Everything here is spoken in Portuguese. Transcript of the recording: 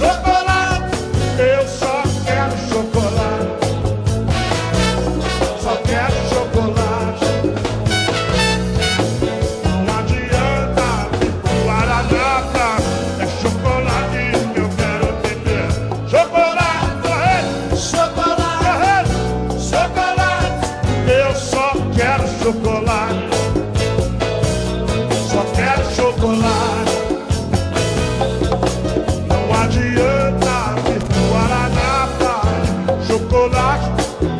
Chocolate, eu só quero chocolate. Só quero chocolate. Não adianta me a nada. É chocolate que eu quero beber. Chocolate, correr. Chocolate, correr. Chocolate, eu só quero chocolate. Só quero chocolate. you.